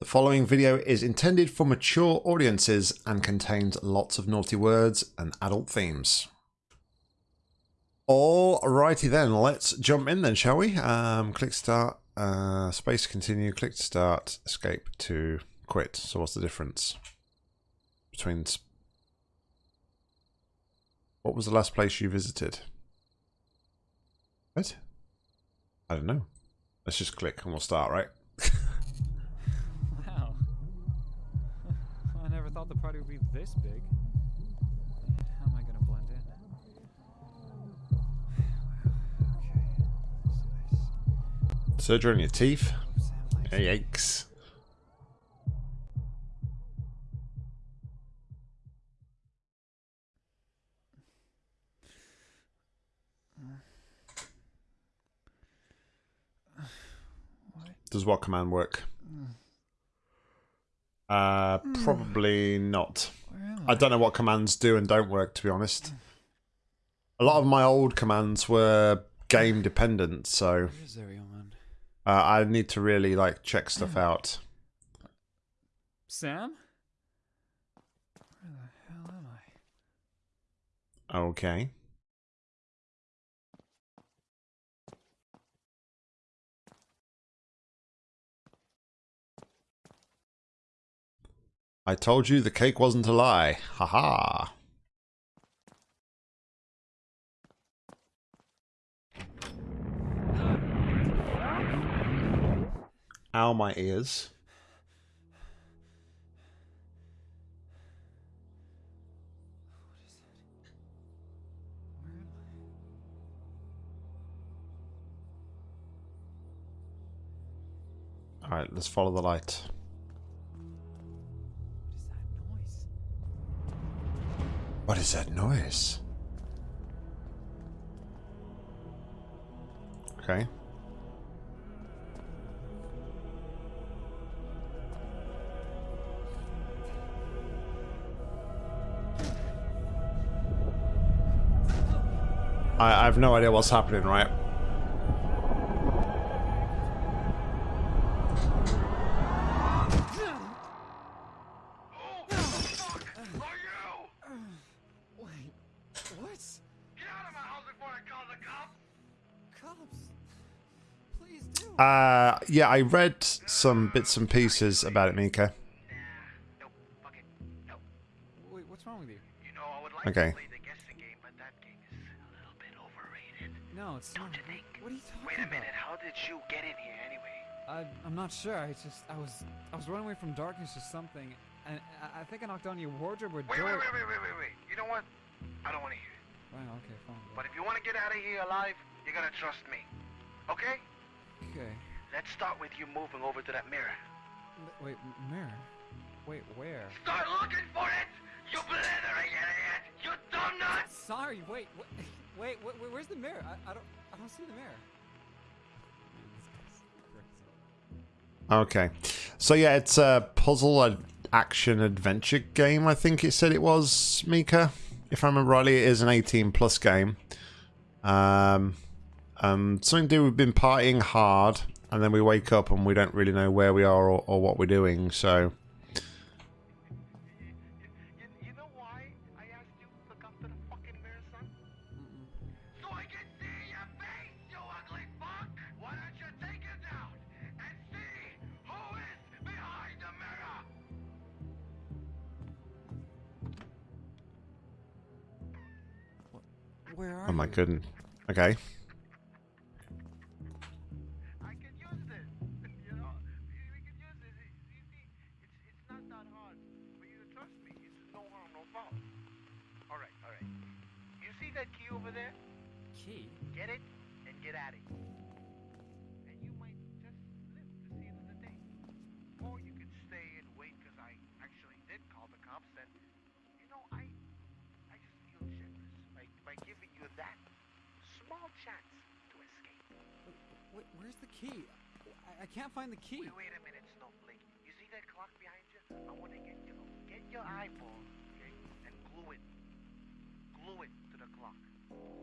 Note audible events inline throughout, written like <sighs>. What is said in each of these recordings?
The following video is intended for mature audiences and contains lots of naughty words and adult themes. Alrighty then, let's jump in then, shall we? Um, click start, uh, space continue, click to start, escape to quit. So what's the difference between... What was the last place you visited? What? I don't know. Let's just click and we'll start, right? Thought the party would be this big. How am I gonna blend in? <sighs> okay. Surgery on your teeth? Yikes. <sighs> Does what command work? Uh, probably not. Am I don't know what commands do and don't work, to be honest. A lot of my old commands were game <sighs> dependent, so Where is everyone? uh, I need to really like check stuff out. Sam? Where the hell am I? Okay. I told you the cake wasn't a lie. Ha ha. Ow, my ears. Alright, let's follow the light. What is that noise? Okay. I have no idea what's happening, right? Uh, yeah, I read some bits and pieces about it, Mika. Nope, fuck it. Nope. Wait, what's wrong with you? You know, I would like Okay. to play the guessing game, but that game is a little bit overrated. No, it's Don't not. you think? What are you talking Wait a about? minute, how did you get in here anyway? I, I'm not sure. I just, I was, I was running away from darkness or something, and I, I think I knocked on your wardrobe or Wait, door. wait, wait, wait, wait, wait, wait. You know what? I don't want to hear it. Wow, okay, fine. But if you want to get out of here alive, you gotta trust me. Okay? Okay. Let's start with you moving over to that mirror. L- Wait, mirror. Wait, where? Start looking for it! You blithering idiot! You dumb nut! Sorry. Wait, wait, wait, <laughs> wait, wait where's the mirror? I, I don't, I don't see the mirror. Man, this guy's crazy. Okay. So yeah, it's a puzzle ad- action adventure game, I think it said it was, Mika. If I remember rightly, it is an 18 plus game. Um, um, something to do, we've been partying hard, and then we wake up and we don't really know where we are or, or what we're doing, so... Oh my goodness. Okay. can't find the key. Wait, wait a minute, Snowflake. You see that clock behind you? I want to get you. Get your eyeball, okay, and glue it. Glue it to the clock.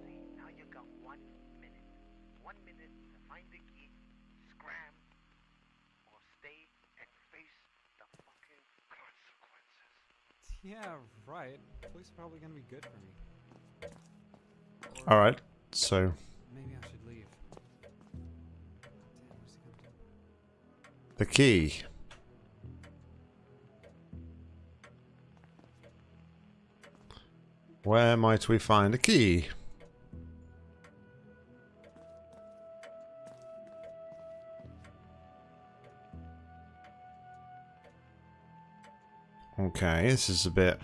See, now you got one minute. One minute to find the key, scram, or stay and face the fucking consequences. Yeah, right. Police are probably gonna be good for me. Alright, so the key. Where might we find a key? Okay, this is a bit.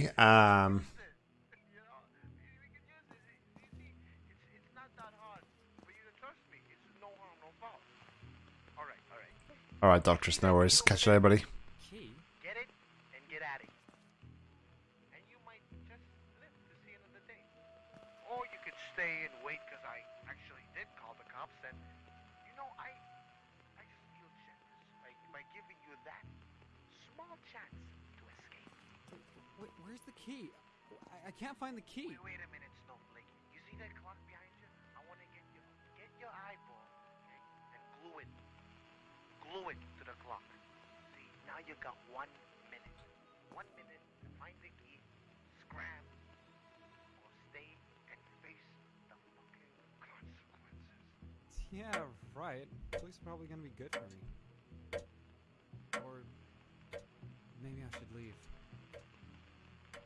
Foul. Um, all right, all right. All right, Doctor. No worries. Catch you later, buddy.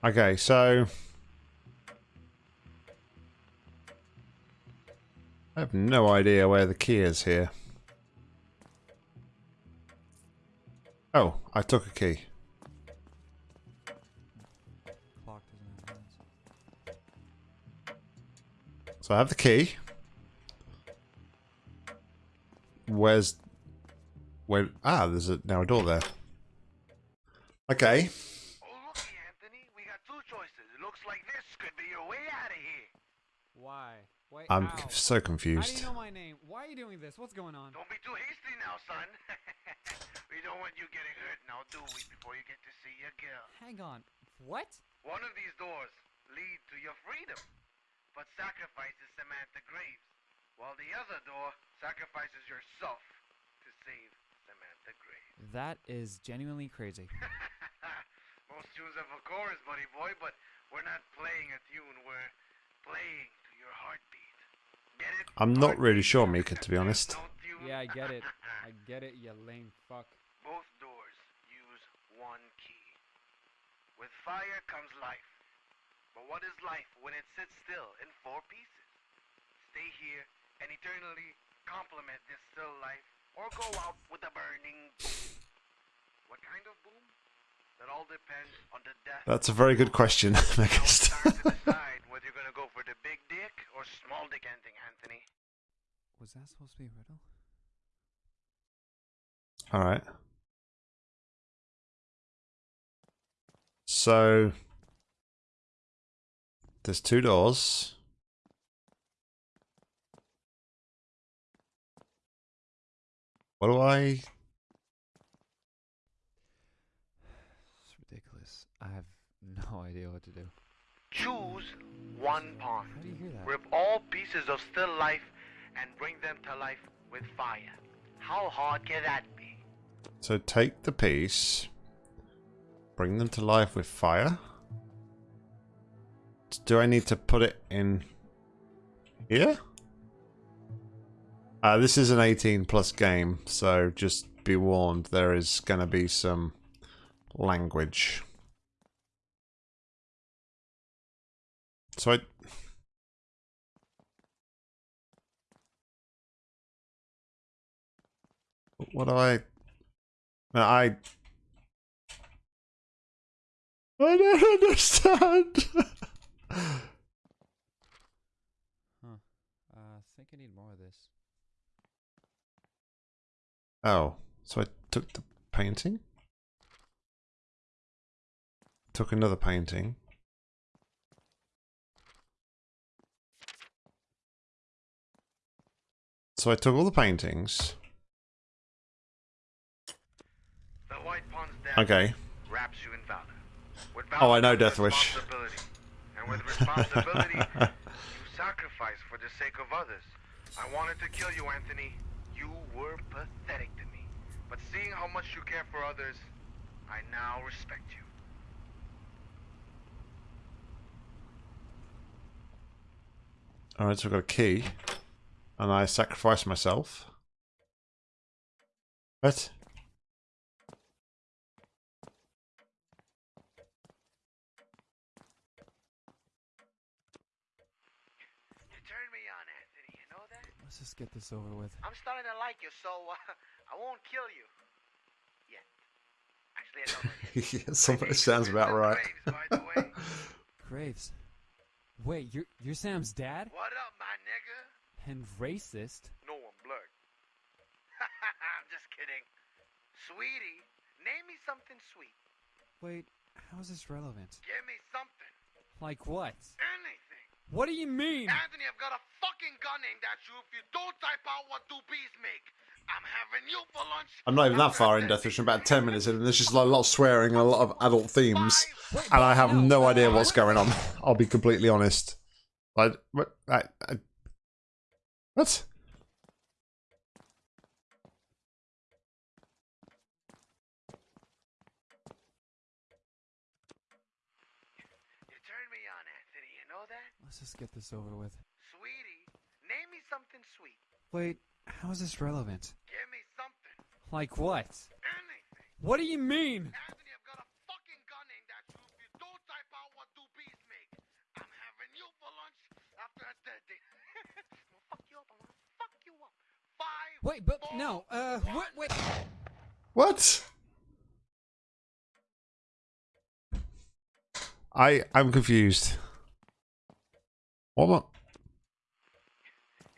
Okay, so I have no idea where the key is here. Oh, I took a key. So I have the key. Where's where ah, there's a now a door there. Okay. Oh, looky, Anthony, we got two choices. It looks like this could be your way out of here. Why? Wait, I'm ow. c- so How do confused. you know my name? Why are you doing this? What's going on? Don't be too hasty now, son. <laughs> we don't want you getting hurt now, do we? Before you get to see your girl. Hang on. What? One of these doors lead to your freedom, but sacrifices Samantha Graves, while the other door sacrifices yourself to save Samantha Graves. That is genuinely crazy. <laughs> Most tunes have a chorus, buddy boy, but we're not playing a tune. We're playing to your heartbeat. Get it? I'm not really sure, Mika, to be honest. No. Yeah, I get it. <laughs> I get it, you lame fuck. Both doors use one key. With fire comes life. But what is life when it sits still in four pieces? Stay here and eternally complement this still life, or go out with a burning boom. What kind of boom? That's a very good question, Now it's Megast. time to decide whether you're gonna go for the big dick or small dick ending, Anthony. Was that supposed to be a riddle? All right. So there's two doors. What do I? It's ridiculous. I have no idea what to do. Choose one pawn. How do you hear that? Rip all pieces of still life and bring them to life with fire. How hard can that be? So take the piece, bring them to life with fire. Do I need to put it in here? Uh, this is an 18 plus game, so just be warned, there is going to be some language. So I... What do I... I... I don't understand. Huh. Uh, I think I need more of this. Oh, so I took the painting? Took another painting. So I took all the paintings. The White Pawns dance Okay. wraps you in valor. With Oh, I know comes Death Wish. And with responsibility, <laughs> you sacrifice for the sake of others. I wanted to kill you, Anthony. You were pathetic to me. But seeing how much you care for others, I now respect you. Alright, so I've got a key. And I sacrifice myself. What? You turned me on, Anthony. You know that? Let's just get this over with. I'm starting to like you, so uh, <laughs> I won't kill you. Yet. Actually, I don't know yet. <laughs> yeah, something sounds about <laughs> right. Graves, by the way. Graves. Wait, you're you're Sam's dad? What up, my nigga? And racist? No, I'm black. <laughs> I'm just kidding. Sweetie, name me something sweet. Wait, how is this relevant? Give me something. Like what? Anything. What do you mean? Anthony, I've got a fucking gun aimed at you if you don't type out what do bees make. I'm having you for lunch. I'm not even that far in Death Wish. I'm about 10 minutes in, and there's just like a lot of swearing and a lot of adult themes. And I have no, no idea what's going on. I'll be completely honest. I, what? I, I, what? You turned me on, Anthony. You know that? Let's just get this over with. Sweetie, name me something sweet. Wait, how is this relevant? Give me something. Like what? Anything. What do you mean? Anthony, I've got a fucking gun aimed at you if you don't type out what do bees make. I'm having you for lunch after a dead day. I'm gonna fuck you up. I'm gonna fuck you up. Five. Wait, but no, uh, one. wait, wait. What? I, I'm confused. What? am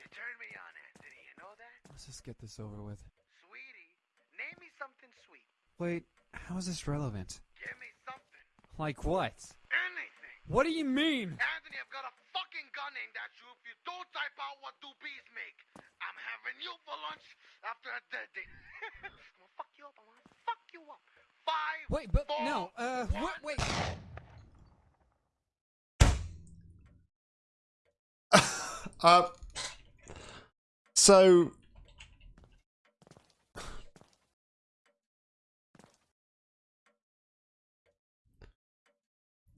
You turned me on, Anthony. You know that? Let's just get this over with. Sweetie, name me something sweet. Wait, how is this relevant? Give me something. Like what? Anything. What do you mean? Anthony, I've got a fucking gun aimed at you if you don't type out what do bees make. I'm having you for lunch after a dead day. <laughs> I'm gonna fuck you up. I'm gonna fuck you up. Five. Wait, but four, no, uh, one. wait, wait. <laughs> Uh, so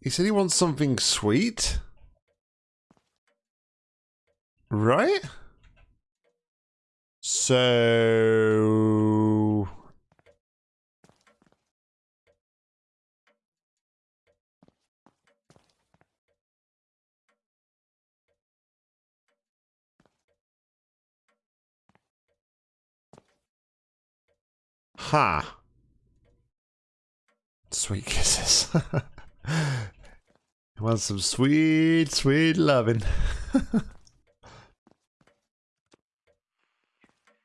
he said he wants something sweet, right? So Ha. Sweet kisses. <laughs> He wants some sweet, sweet loving. <laughs>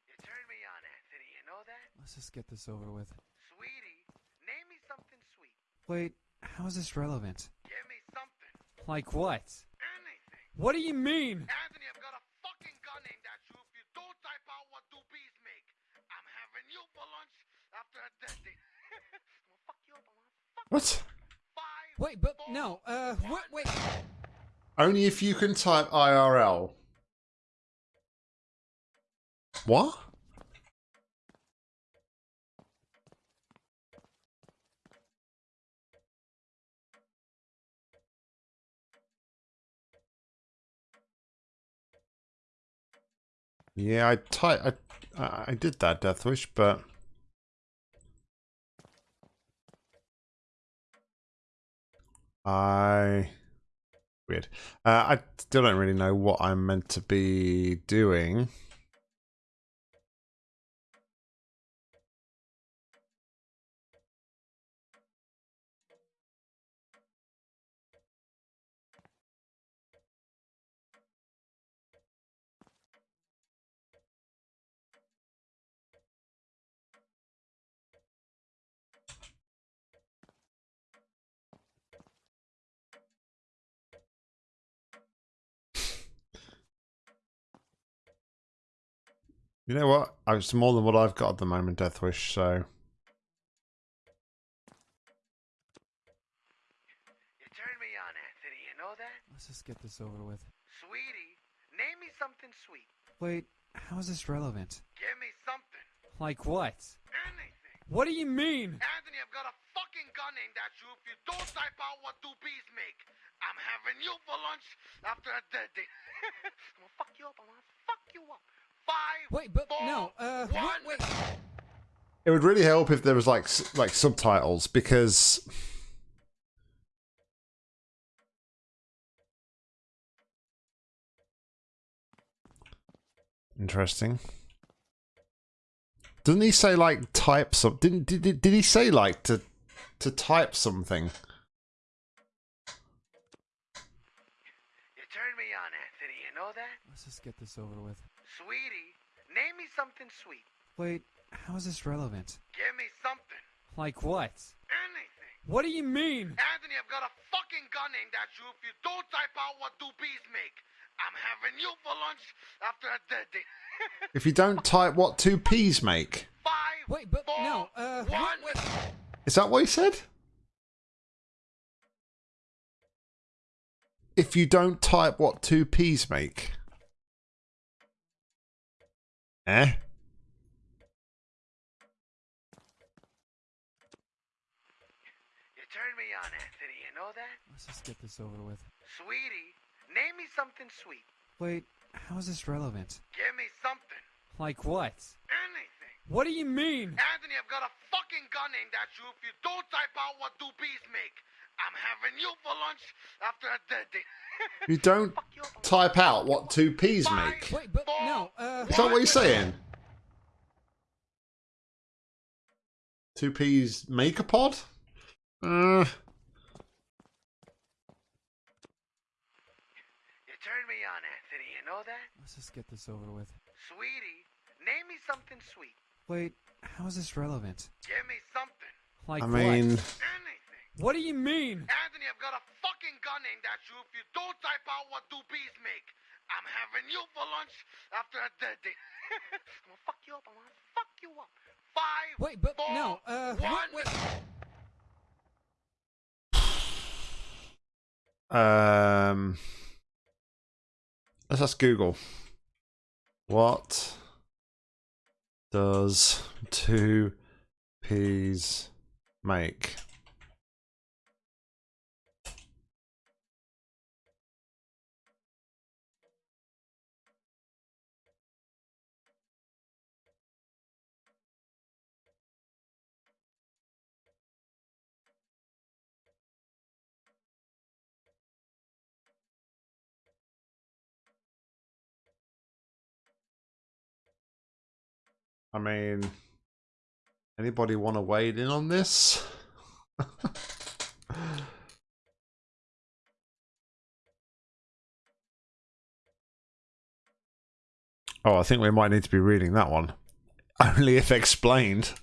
You turned me on, Anthony. You know that? Let's just get this over with. Sweetie, name me something sweet. Wait, how is this relevant? Give me something. Like what? Anything. What do you mean? Anthony, I've got a fucking gun aimed at you if you don't type out what do bees make. I'm having you for lunch after a dead day. <laughs> I'm gonna fuck you up. I'm gonna fuck What? five. Wait, but no, uh, wait, wait. Only if you can type IRL. What? Yeah, I. I, I I did that Death Wish, but I weird. Uh, I still don't really know what I'm meant to be doing. You know what? It's more than what I've got at the moment, Deathwish, so... You turned me on, Anthony. You know that? Let's just get this over with. Sweetie, name me something sweet. Wait, how is this relevant? Give me something. Like what? Anything. What do you mean? Anthony, I've got a fucking gun aimed at you if you don't type out what two bees make. I'm having you for lunch after a dead day. I'm gonna fuck you up. I'm gonna fuck you up. Five. Wait, but four, no, uh, one. wait, wait. It would really help if there was like like subtitles because interesting. Doesn't he say like type some? Didn't did, did did he say like to to type something? You turned me on, Anthony. You know that? Let's just get this over with. Sweetie, name me something sweet. Wait, how is this relevant? Give me something. Like what? Anything. What do you mean? Anthony, I've got a fucking gun aimed at you if you don't type out what two bees make. I'm having you for lunch after a dead day. <laughs> If you don't type what two P's make, Five. Wait, but four, no, uh, one. wait. is that what he said? If you don't type what two P's make, eh? You turned me on, Anthony. You know that? Let's just get this over with. Sweetie, name me something sweet. Wait, how is this relevant? Give me something. Like what? Anything. What do you mean? Anthony, I've got a fucking gun aimed at you if you don't type out what two bees make. I'm having you for lunch after a dead day. <laughs> You don't you type out what two P's make, Wait, but no, uh, is that what he's saying? Two P's make a pod? Uh, You turned me on, Anthony. You know that? let's just get this over with. Sweetie, name me something sweet. Wait, how is this relevant? Give me something. Like I what? mean, Anything. What do you mean? Anthony, I've got a fucking gun aimed at you if you don't type out what two bees make. I'm having you for lunch after a dead day. <laughs> I'm gonna fuck you up. I'm gonna fuck you up. Five. Wait, but four, no, uh, one. wait, wait. um, let's ask Google. What does two P's make? I mean, anybody want to wade in on this? <laughs> oh, I think we might need to be reading that one. Only if explained.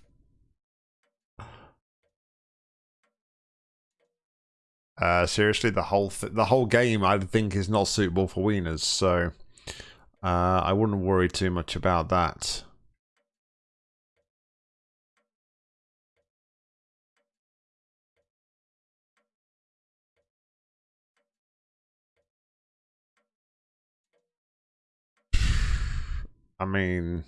Uh, seriously, the whole th- the whole game I think is not suitable for wieners, so uh, I wouldn't worry too much about that. I mean,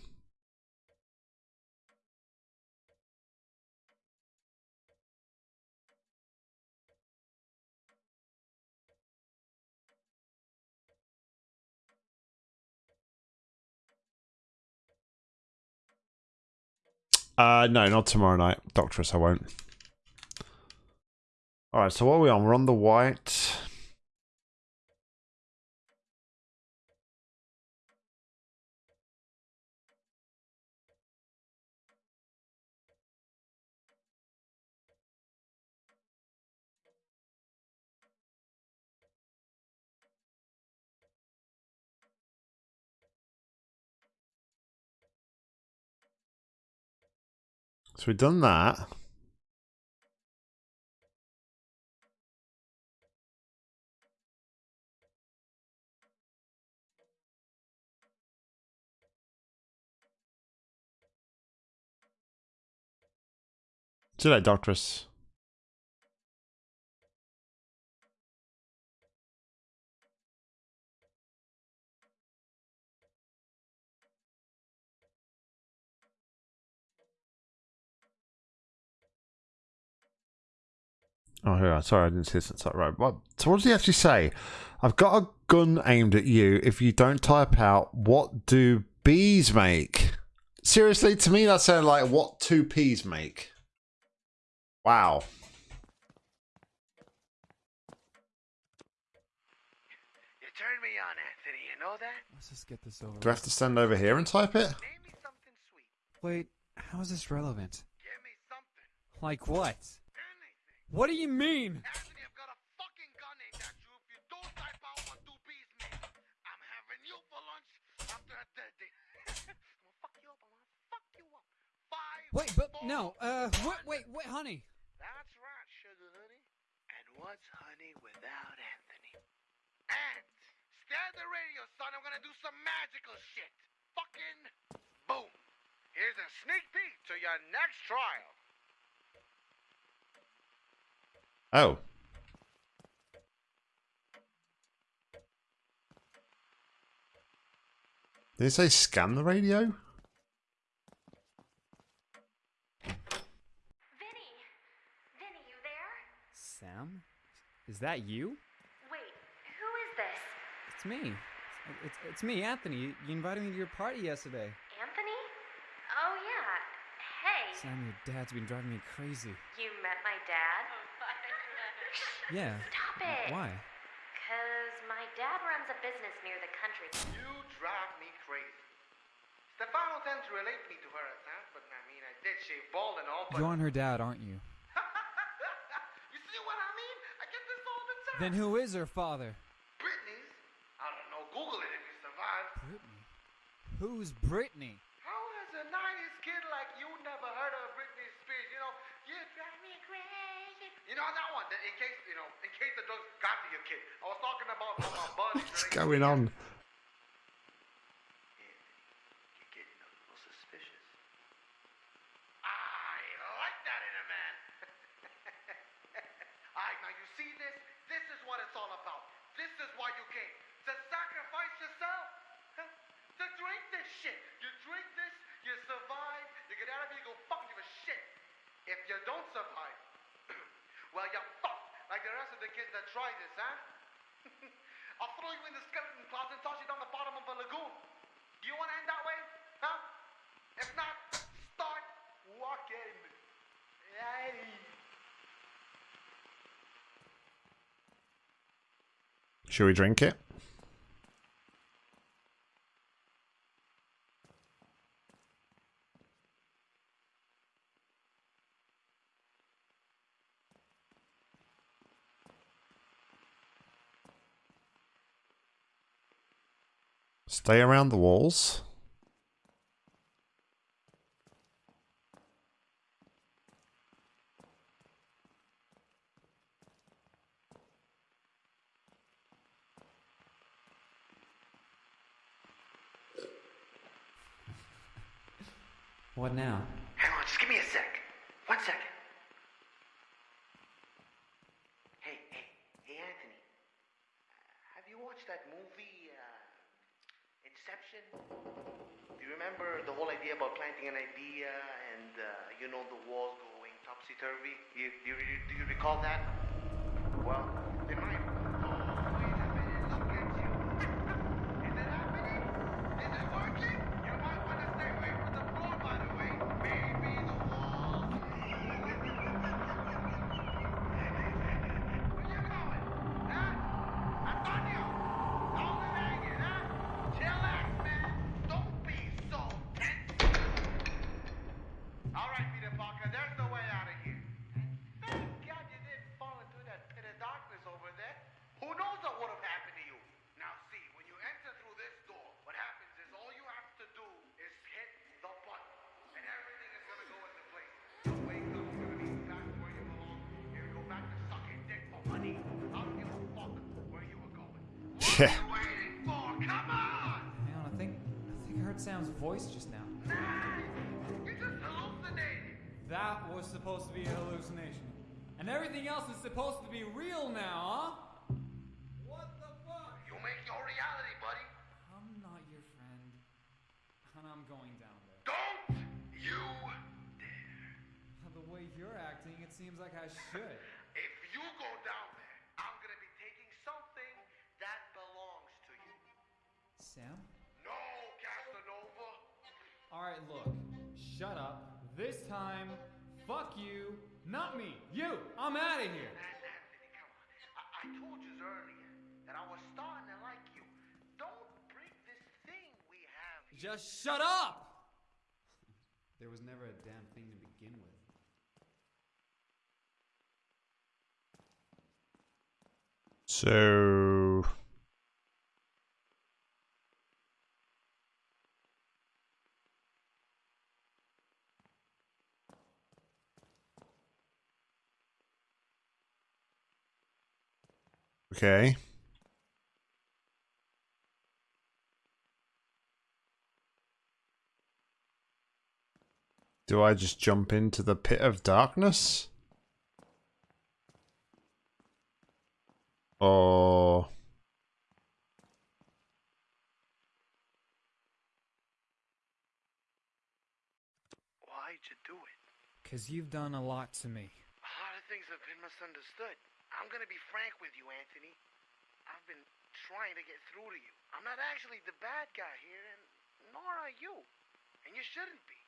uh, no, not tomorrow night. Doctoress, I won't. All right, so what are we on? We're on the white. So we've done that. See that, later, Doctress. Oh, yeah. Sorry, I didn't see this inside. Right. What? So, what does he actually say? I've got a gun aimed at you. If you don't type out, what do bees make? Seriously, to me, that sounded like what two peas make. Wow. You turned me on, Anthony. You know that? Let's just get this over. Do I have to stand over here and type it? Name me something sweet. Wait, how is this relevant? Give me something. Like what? What do you mean? Anthony, I've got a fucking gun aimed at you. If you don't type out what two bees make, I'm having you for lunch after a dead day. <laughs> I'm gonna fuck you up. I'm gonna fuck you up. Five. Wait, but four, no. Uh, wait, wait, wait, honey. That's right, sugar honey. And what's honey without Anthony? And stand the radio, son. I'm gonna do some magical shit. Fucking boom. Here's a sneak peek to your next trial. Oh. Did it say scan the radio? Vinny! Vinny, you there? Sam? Is that you? Wait, who is this? It's me. It's, it's me, Anthony. You, you invited me to your party yesterday. Anthony? Oh, yeah. Hey, Sam, your dad's been driving me crazy. you met my dad? Yeah. Stop it! Why? Because my dad runs a business near the country. You drive me crazy. Stefano tends to relate me to her at times, but I mean, I did shave bald and all, but. You're her dad, aren't you? <laughs> you see what I mean? I get this all the time. Then who is her father? Britney's? I don't know. Google it if you survive. Britney? Who's Britney? How has a 90s kid like you never heard of Britney Spears? You know, you drive me crazy. You know that one? That in case, you know, in case the drugs got to your kid. I was talking about my <laughs> bud. What's going on? You're getting a little suspicious. I like that in a man. <laughs> Now you see this? This is what it's all about. This is why you came. To sacrifice yourself. <laughs> To drink this shit. You drink this, you survive, you get out of here, you go fucking shit. If you don't survive, the rest of the kids that try this, huh? <laughs> I'll throw you in the skeleton closet and toss you down the bottom of a lagoon. Do you want to end that way? Huh? If not, start walking. Yay. Should we drink it? Stay around the walls. What now? Hang on, just give me a sec. One second. Hey, hey, hey, Anthony. Uh, have you watched that movie, uh, Inception? Do you remember the whole idea about planting an idea and, uh, you know, the walls going topsy turvy? You, you, you, do you recall that? Well, in my. Sam's voice just now. Nah, you just hallucinated. that was supposed to be a hallucination. And everything else is supposed to be real now, huh? What the fuck? You make your reality, buddy. I'm not your friend. And I'm going down there. Don't you dare. Uh, the way you're acting, it seems like I should. <laughs> If you go down there, I'm gonna be taking something that belongs to you. Sam? No, Casanova. Alright, look. Shut up. This time, fuck you. Not me. You! I'm out of here. Anthony, come on. I, I told you earlier that I was starting to like you. Don't break this thing we have here. Just shut up! <laughs> There was never a damn thing to begin with. So. Okay. Do I just jump into the pit of darkness? Or Why'd you do it? Cause you've done a lot to me. A lot of things have been misunderstood. I'm gonna be frank with you, Anthony. I've been trying to get through to you. I'm not actually the bad guy here, and nor are you. And you shouldn't be.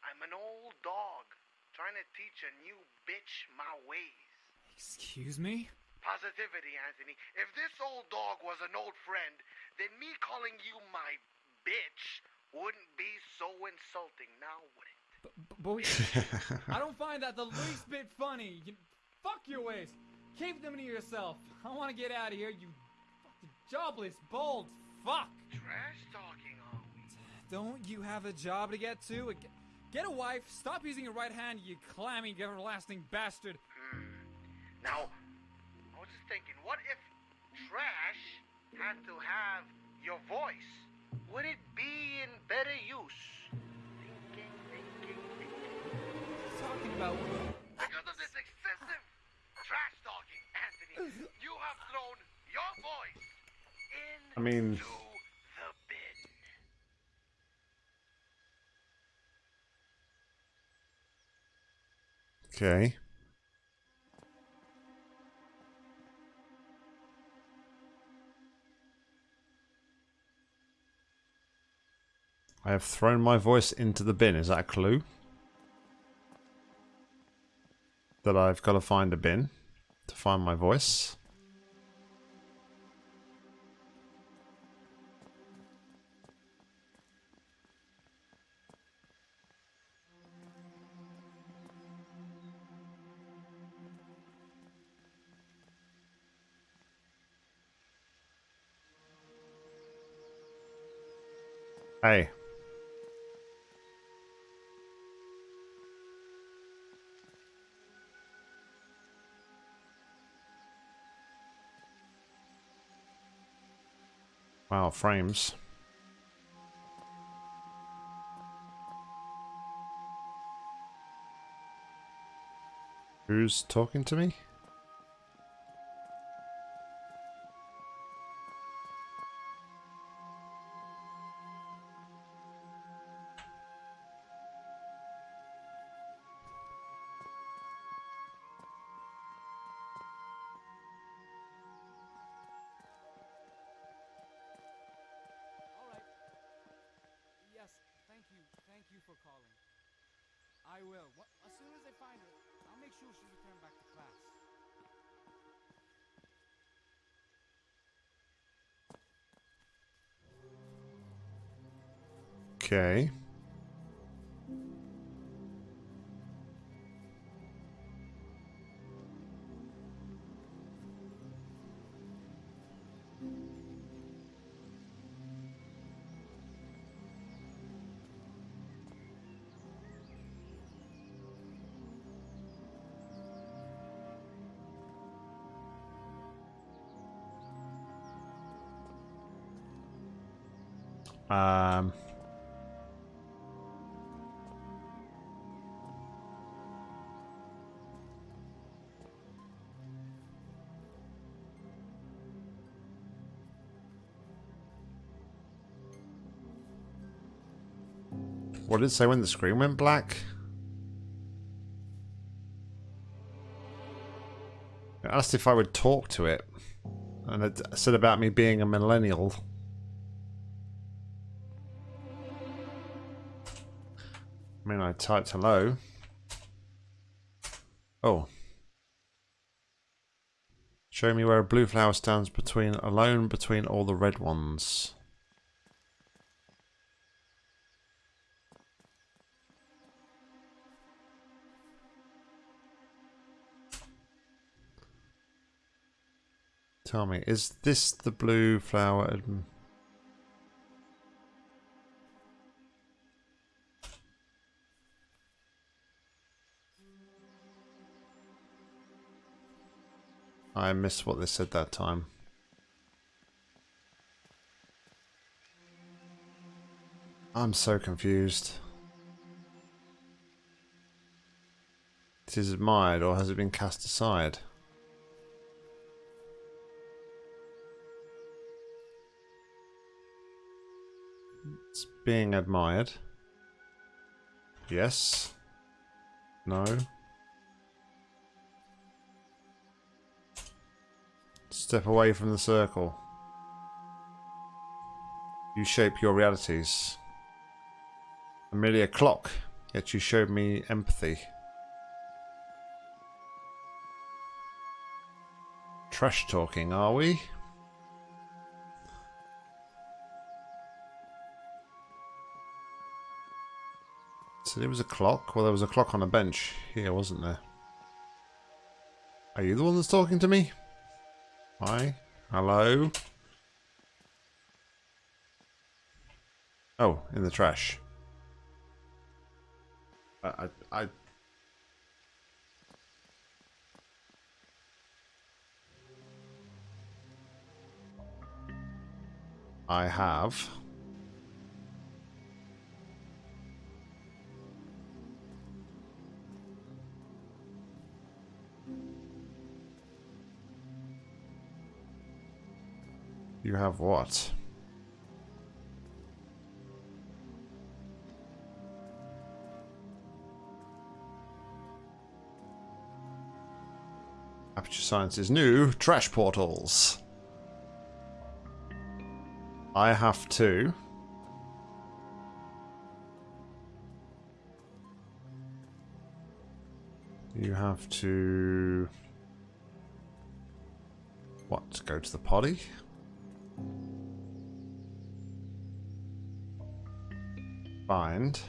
I'm an old dog trying to teach a new bitch my ways. Excuse me? Positivity, Anthony. If this old dog was an old friend, then me calling you my bitch wouldn't be so insulting, now would it? B- b- but <laughs> we- I don't find that the least bit funny. You, fuck your ways. Keep them to yourself. I want to get out of here, you fucking jobless, bald fuck. Trash talking, are we? Don't you have a job to get to? Get- a wife. Stop using your right hand, you clammy, everlasting bastard. Hmm. Now, I was just thinking, what if trash had to have your voice? Would it be in better use? Thinking, thinking, thinking. Talking about. Because of this excessive trash talking, Anthony, you have thrown your voice in I mean- Okay. I have thrown my voice into the bin. Is that a clue? That I've got to find a bin to find my voice. Hey. Wow, frames. Who's talking to me? Okay. What did it say when the screen went black? It asked if I would talk to it. And it said about me being a millennial. I mean, I typed hello. Oh. Show me where a blue flower stands between alone between all the red ones. Tell me, is this the blue flower? I missed what they said that time. I'm so confused. It is admired or has it been cast aside? It's being admired. Yes. No. Step away from the circle. You shape your realities. I'm merely a clock, yet you showed me empathy. Trash talking, are we? So there was a clock. Well, there was a clock on a bench here, wasn't there? Are you the one that's talking to me? Hi. Hello. Oh, in the trash. I, I, I I have. You have what? Aperture Science's new trash portals. I have two. You have to... What? Go to the potty? Find.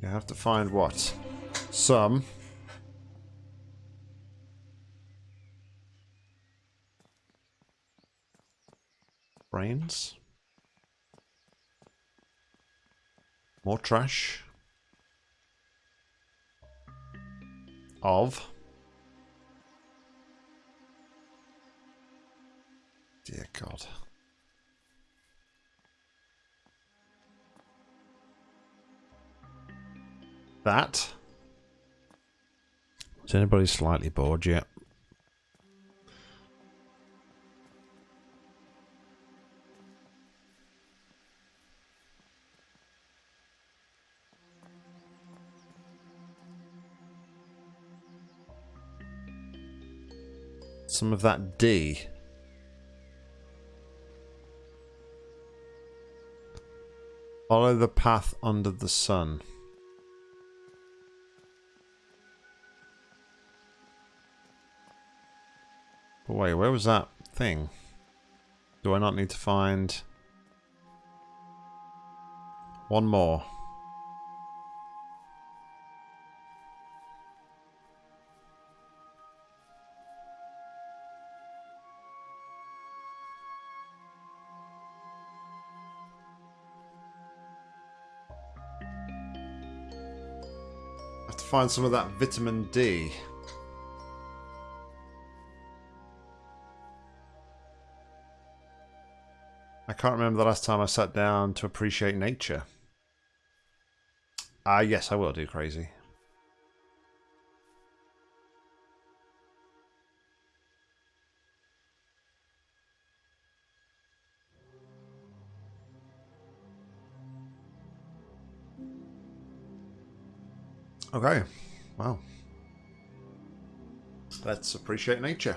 You have to find what? Some. Brains. More trash. Of. Dear God. That. Is anybody slightly bored yet? Some of that D. Follow the path under the sun. But wait, where was that thing? Do I not need to find... One more. Find some of that vitamin D. I can't remember the last time I sat down to appreciate nature. Ah, uh, yes, I will do crazy. Okay. Well. Let's appreciate nature.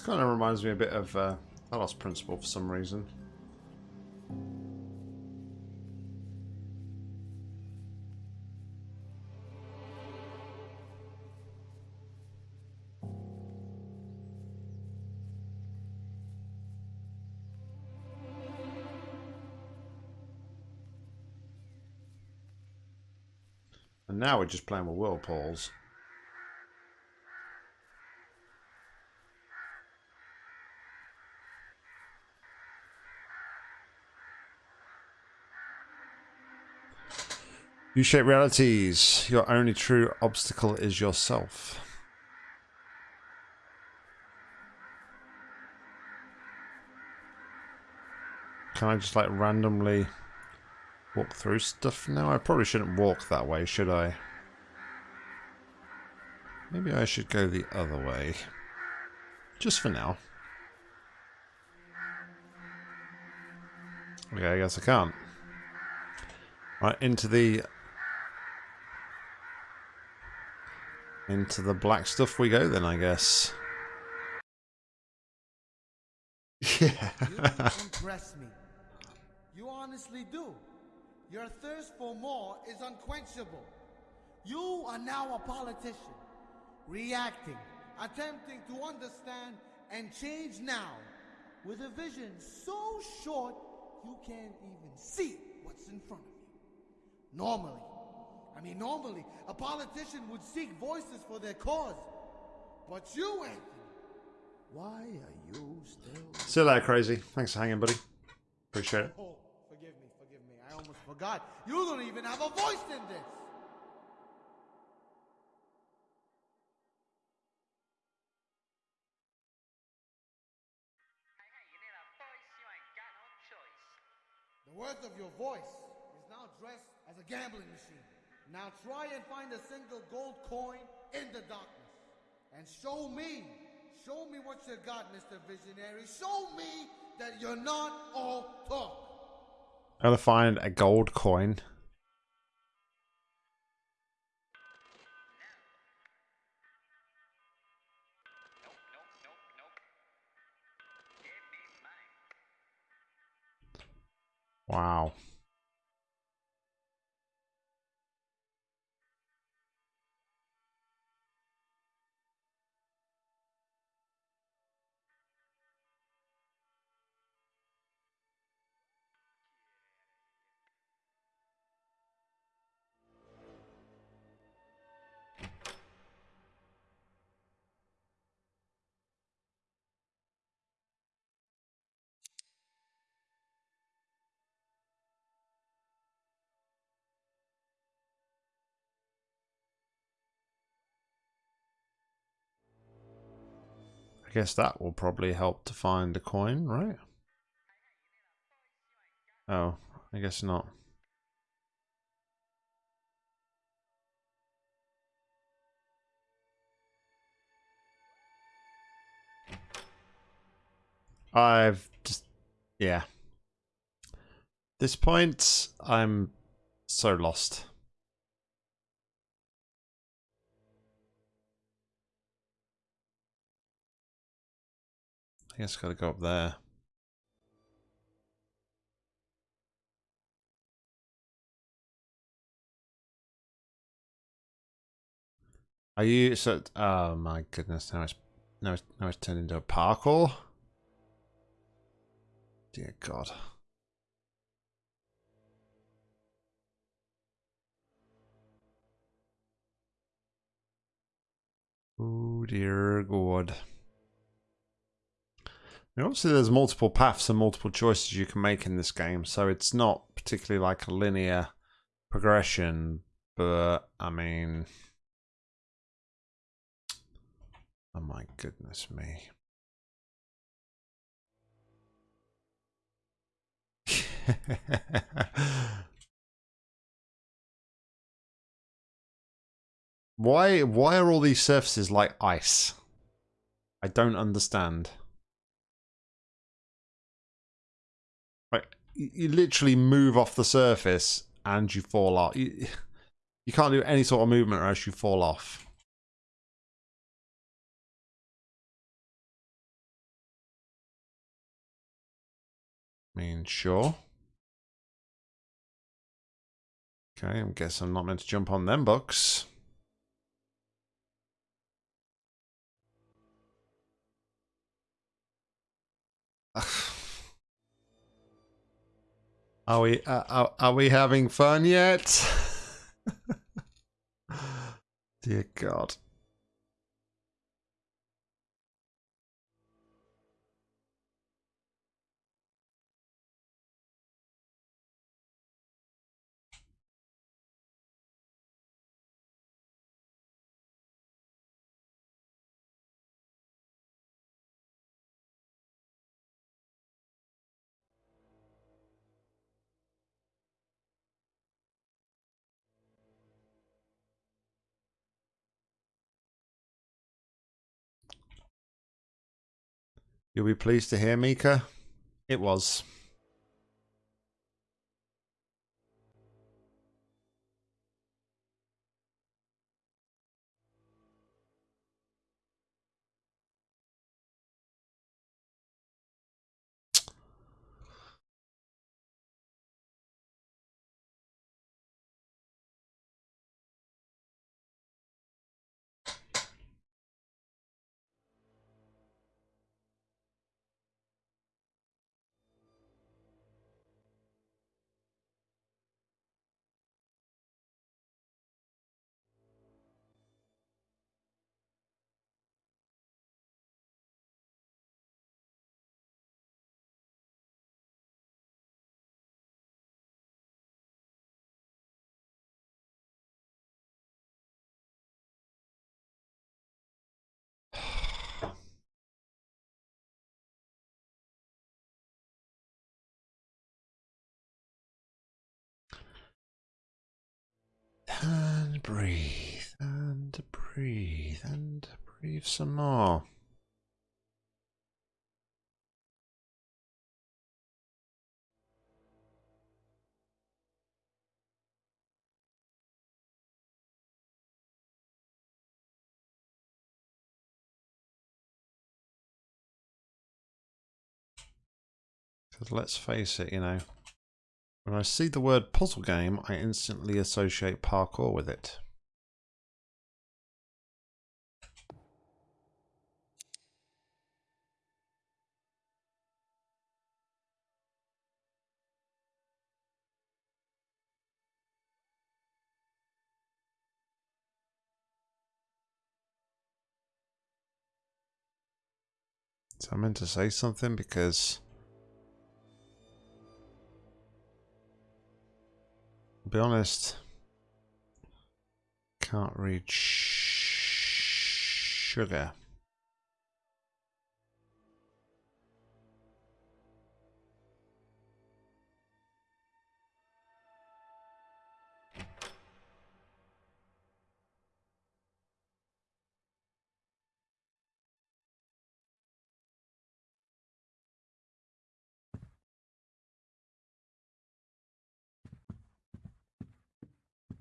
This kind of reminds me a bit of uh, Talos Principle for some reason. And now we're just playing with whirlpools. U-shaped realities. Your only true obstacle is yourself. Can I just like randomly walk through stuff now? I probably shouldn't walk that way, should I? Maybe I should go the other way. Just for now. Okay, I guess I can't. Right, into the... Into the black stuff we go then, I guess. <laughs> Yeah. You impress me. You honestly do. Your thirst for more is unquenchable. You are now a politician, reacting, attempting to understand and change now, with a vision so short you can't even see what's in front of you. Normally, I mean, normally, a politician would seek voices for their cause. But you, Anthony, why are you still Still there, crazy. Thanks for hanging, buddy. Appreciate it. Oh, forgive me, forgive me. I almost forgot. You don't even have a voice in this. Hey, you need a voice? You ain't got no choice. The worth of your voice is now dressed as a gambling machine. Now try and find a single gold coin in the darkness. And show me, show me what you got, Mr. Visionary. Show me that you're not all talk. Gotta find a gold coin. Wow. I guess that will probably help to find a coin, right? Oh, I guess not. I've just, yeah. This point, I'm so lost. I guess gotta go up there. Are you so? Oh my goodness! Now it's now it's now it's turned into a parkour. Dear God. Oh dear God. Obviously, there's multiple paths and multiple choices you can make in this game, so it's not particularly like a linear progression, but I mean, oh my goodness me. <laughs> why why are all these surfaces like ice? I don't understand. You, literally move off the surface and you fall off. You, <sighs> you can't do any sort of movement or else you fall off. I mean, sure. Okay, I guess I'm not meant to jump on them books. Are we uh, are, are we having fun yet? <laughs> Dear God. You'll be pleased to hear, Mika. It was. And breathe, and breathe, and breathe some more. Let's face it, you know, when I see the word puzzle game, I instantly associate parkour with it. So I meant to say something because be honest, can't read sugar.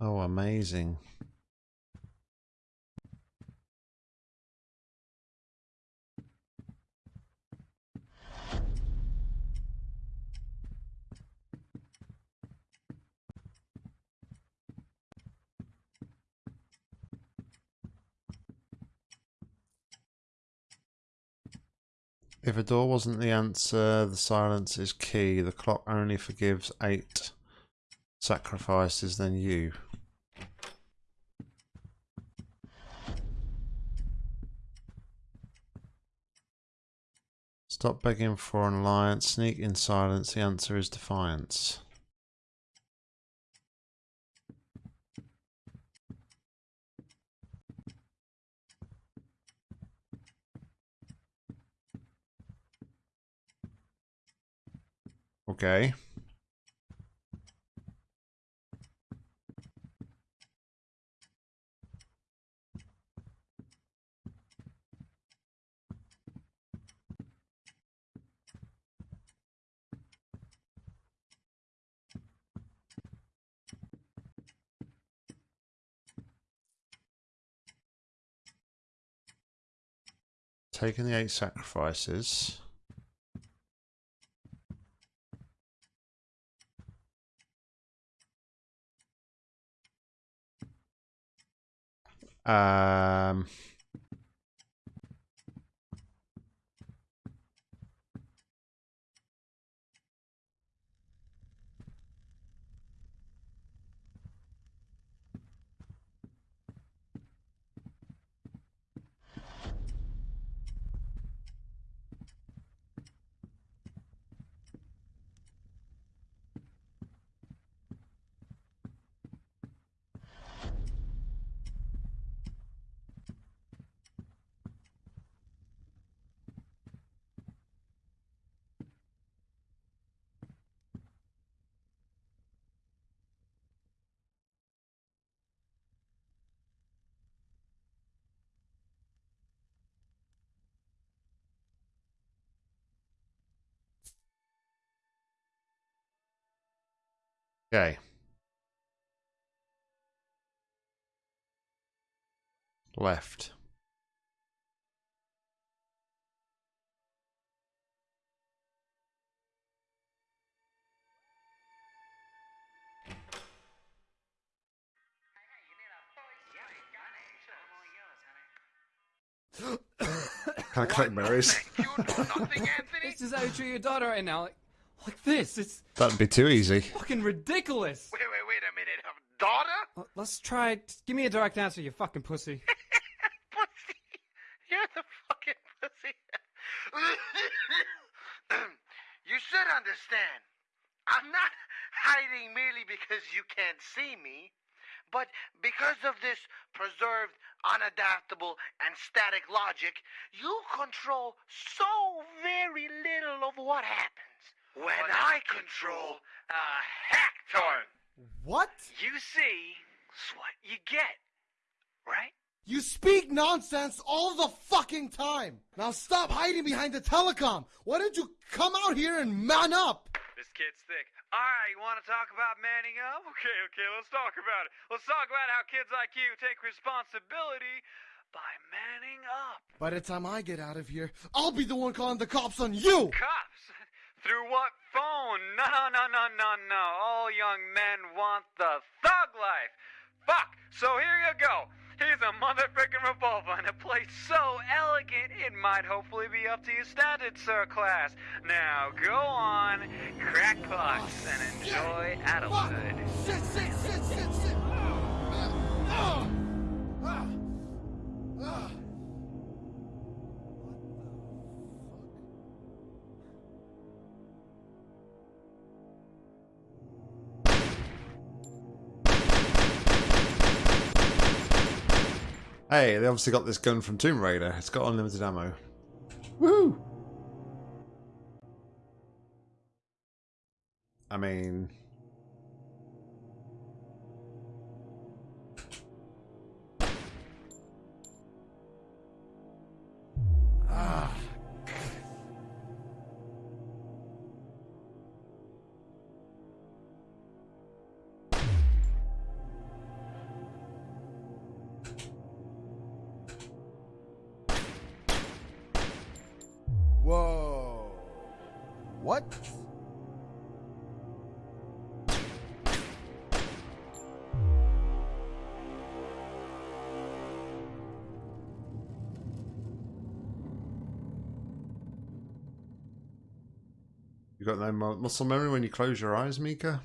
Oh, amazing. If a door wasn't the answer, the silence is key. The clock only forgives eight sacrifices than you. Stop begging for an alliance. Sneak in silence. The answer is defiance. Okay. Taking the eight sacrifices. Um, okay. Left. Can I collect berries? You nothing, Anthony? This is how you treat your daughter right now. Like, like this. It's That'd be too easy. fucking ridiculous. Wait, wait, wait a minute. Um, daughter? L- Let's try. it. Give me a direct answer, you fucking pussy. <laughs> pussy. You're the fucking pussy. <coughs> you should understand. I'm not hiding merely because you can't see me, but because of this preserved, unadaptable, and static logic, you control so very little of what happens. When I control a hecton, What? you see, it's what you get, right? You speak nonsense all the fucking time. Now stop hiding behind the telecom. Why don't you come out here and man up? This kid's thick. All right, you want to talk about manning up? Okay, okay, let's talk about it. Let's talk about how kids like you take responsibility by manning up. By the time I get out of here, I'll be the one calling the cops on you. Cops? Through what phone? <laughs> No, no, no, no, no. no. All young men want the thug life. Fuck. So here you go. Here's a motherfucking revolver and a place so elegant it might hopefully be up to your standards, sir class. Now go on, crack pots and enjoy adulthood. Hey, they obviously got this gun from Tomb Raider. It's got unlimited ammo. Woo! I mean... Whoa. No mu- uh, muscle memory when you close your eyes, Mika?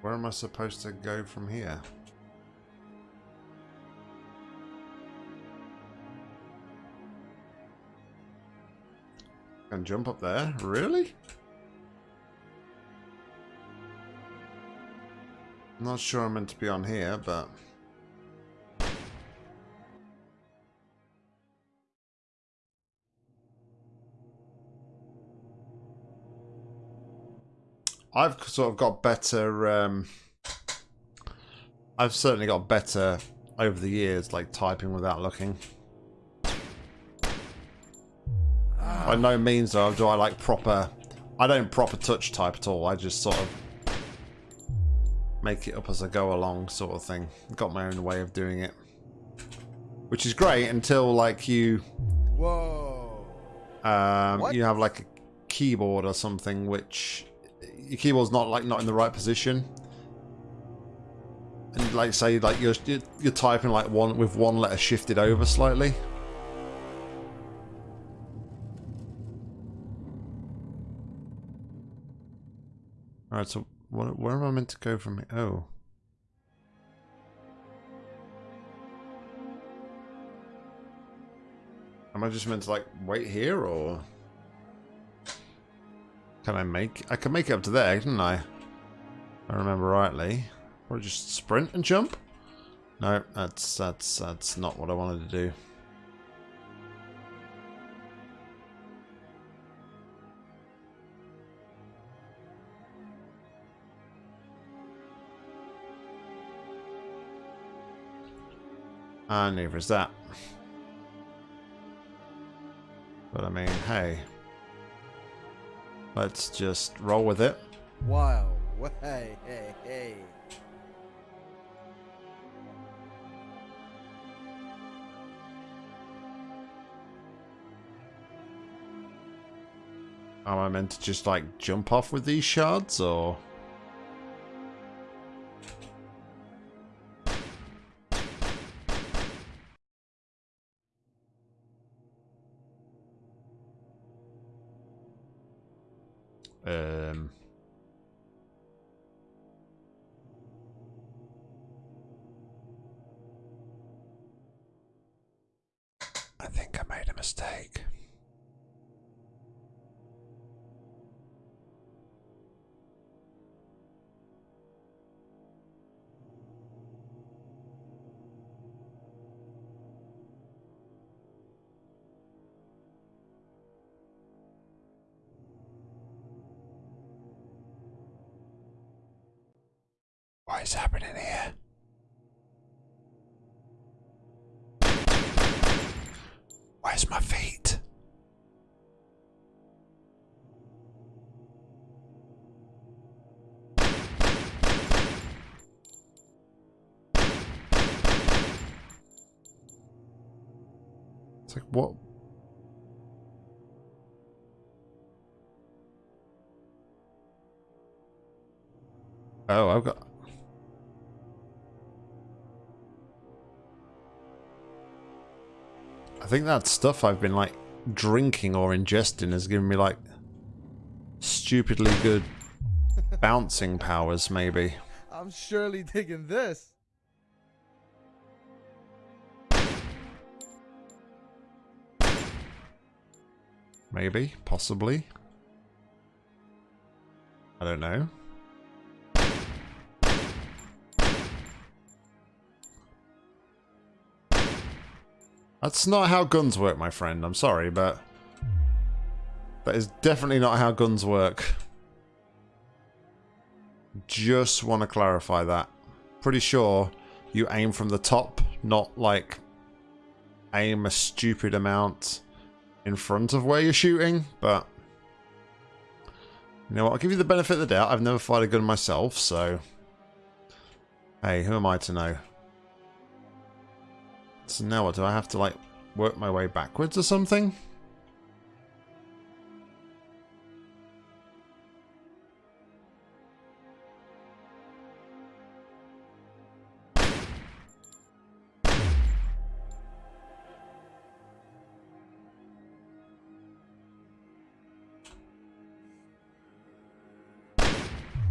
Where am I supposed to go from here? Can jump up there? Really? I'm Not sure I'm meant to be on here, but... I've sort of got better. Um, I've certainly got better over the years, like typing without looking. By no means though do I like proper. I don't proper touch type at all. I just sort of make it up as I go along, sort of thing. Got my own way of doing it, which is great until like you Whoa. um, What? you have like a keyboard or something which your keyboard's not like not in the right position. And like say like you're you're, typing like one with one letter shifted over slightly. All right so what, where am i meant to go from here? Oh. Am I just meant to like wait here or can I make I can make it up to there, can I? I remember rightly. Or just sprint and jump? No, that's that's that's not what I wanted to do. And neither is that. But I mean, hey. Let's just roll with it. Wow. <laughs> Hey, hey, hey. Am I meant to just like jump off with these shards or? What is happening here? Where's my feet? It's like what? Oh, I've got. Think that stuff I've been like drinking or ingesting has given me like stupidly good <laughs> bouncing powers, maybe. I'm surely digging this. Maybe, possibly. I don't know. That's not how guns work, my friend. I'm sorry, but that is definitely not how guns work. Just want to clarify that. Pretty sure you aim from the top, not like aim a stupid amount in front of where you're shooting, but you know what, I'll give you the benefit of the doubt. I've never fired a gun myself, so hey, who am I to know? So now what, do I have to like work my way backwards or something?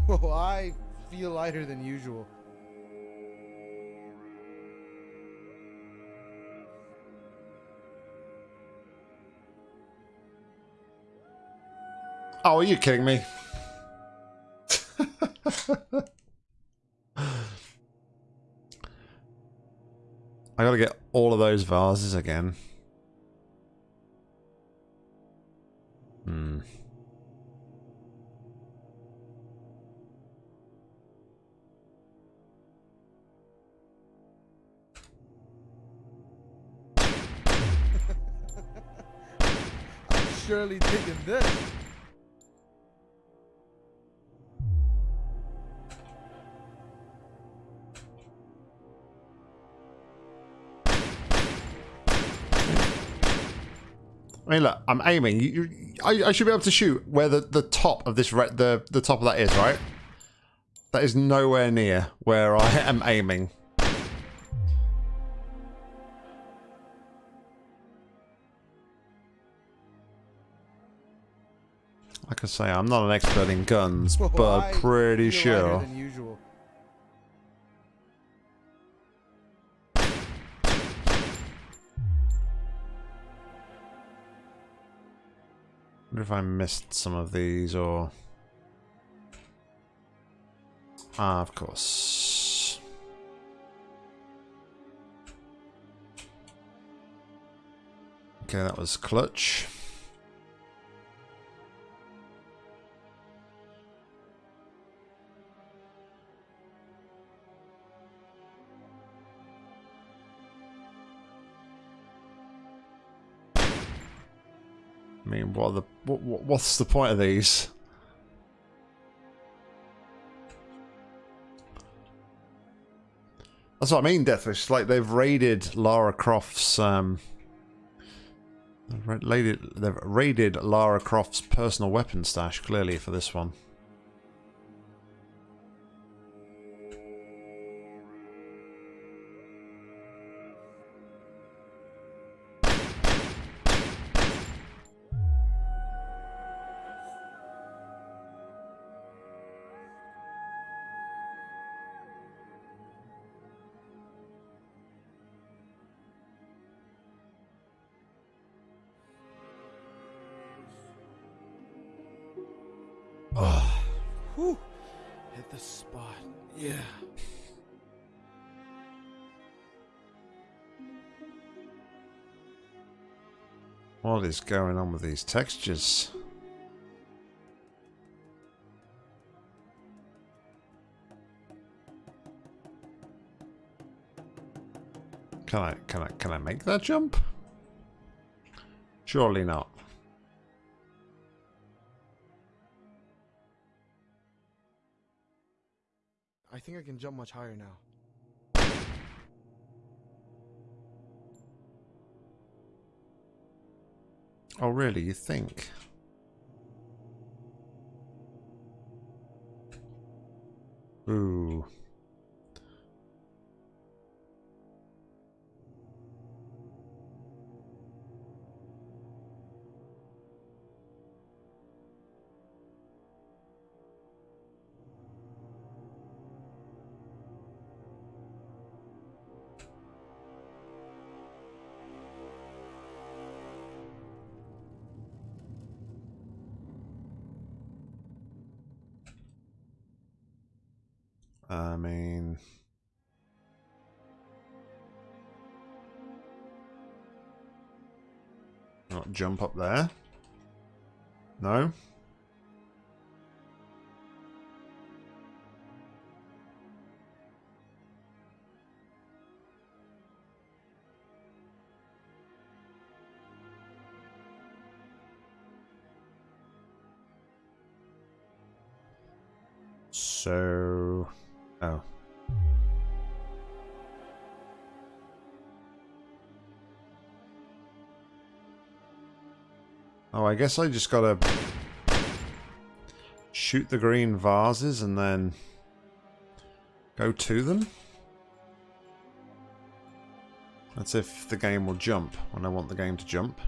Whoa, I feel lighter than usual. Oh, are you kidding me? I gotta get all of those vases again. Hmm. <laughs> surely taking this. I mean, look, I'm aiming. You, you, I, I should be able to shoot where the, the top of this the the top of that is, right? That is nowhere near where I <laughs> am aiming. Like I say, I'm not an expert in guns, but pretty sure. Wonder if I missed some of these or. Ah, of course. Okay, that was clutch. I mean, what the what, what what's the point of these? That's what I mean, Deathwish. Like they've raided Lara Croft's um, raided they've raided Lara Croft's personal weapon stash clearly for this one. What is going on with these textures? Can I can I can I make that jump? Surely not. I think I can jump much higher now. Oh really, you think? Ooh. Jump up there. No. Guess I just gotta shoot the green vases and then go to them. That's if the game will jump when I want the game to jump.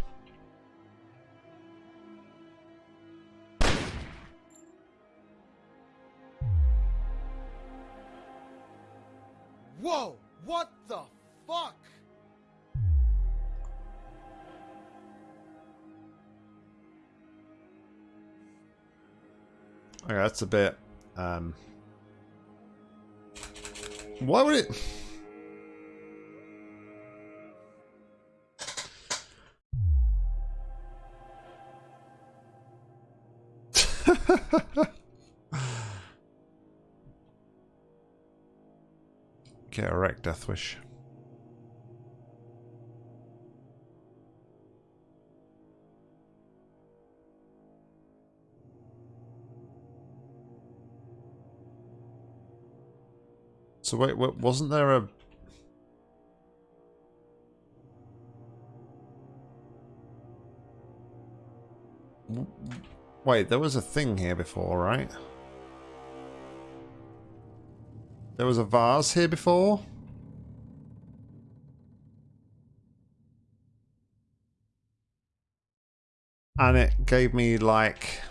That's a bit. Um, why would it? Get a wreck, Deathwish. So wait, wait wasn't there a... Wait, there was a thing here before, right? There was a vase here before? And it gave me like...